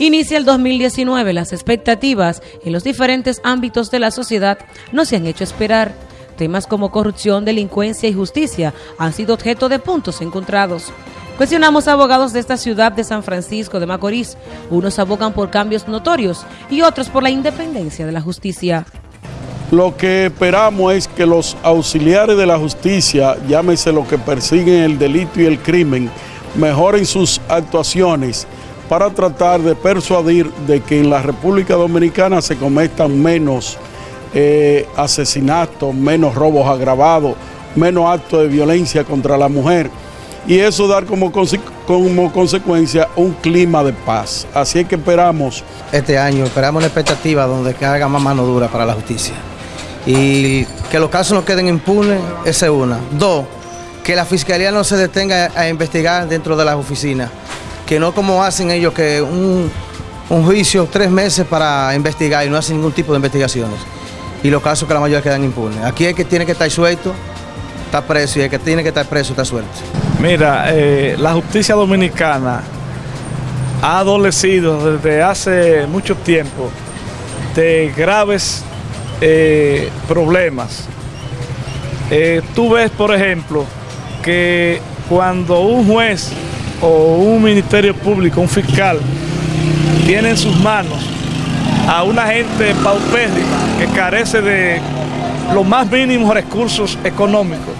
Inicia el 2019, las expectativas en los diferentes ámbitos de la sociedad no se han hecho esperar. Temas como corrupción, delincuencia y justicia han sido objeto de puntos encontrados. Cuestionamos abogados de esta ciudad de San Francisco de Macorís. Unos abogan por cambios notorios y otros por la independencia de la justicia. Lo que esperamos es que los auxiliares de la justicia, llámese lo que persiguen el delito y el crimen, mejoren sus actuaciones para tratar de persuadir de que en la República Dominicana se cometan menos eh, asesinatos, menos robos agravados, menos actos de violencia contra la mujer y eso dar como, consecuencia un clima de paz. Así es que esperamos. Este año esperamos una expectativa donde que haga más mano dura para la justicia y que los casos no queden impunes, esa es una. Dos, que la fiscalía no se detenga a investigar dentro de las oficinas que no como hacen ellos que un, juicio tres meses para investigar y no hacen ningún tipo de investigaciones. Y los casos que la mayoría quedan impunes. Aquí es que tiene que estar suelto, está preso, y el que tiene que estar preso está suelto. Mira, eh, la justicia dominicana ha adolecido desde hace mucho tiempo de graves eh, problemas. Eh, tú ves, por ejemplo, que cuando un juez o un ministerio público, un fiscal, tiene en sus manos a una gente paupérrima que carece de los más mínimos recursos económicos,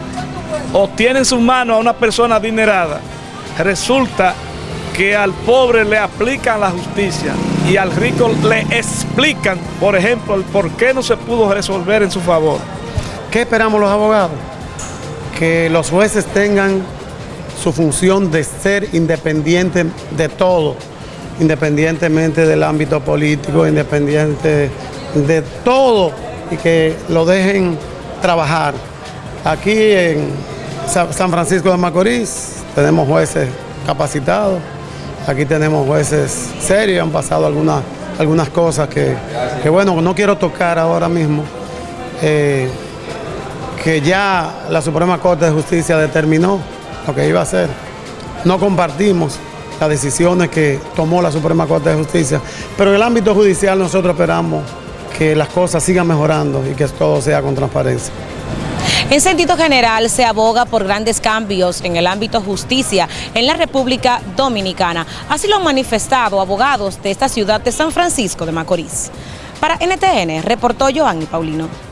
o tiene en sus manos a una persona adinerada, resulta que al pobre le aplican la justicia y al rico le explican, por ejemplo, el por qué no se pudo resolver en su favor. ¿Qué esperamos los abogados? Que los jueces tengan su función de ser independiente de todo, independientemente del ámbito político, independiente de todo y que lo dejen trabajar. Aquí en San Francisco de Macorís tenemos jueces capacitados, aquí tenemos jueces serios, han pasado algunas, algunas cosas que, bueno, no quiero tocar ahora mismo, eh, que ya la Suprema Corte de Justicia determinó lo que iba a hacer. No compartimos las decisiones que tomó la Suprema Corte de Justicia, pero en el ámbito judicial nosotros esperamos que las cosas sigan mejorando y que todo sea con transparencia. En sentido general, se aboga por grandes cambios en el ámbito justicia en la República Dominicana. Así lo han manifestado abogados de esta ciudad de San Francisco de Macorís. Para NTN, reportó Joanny Paulino.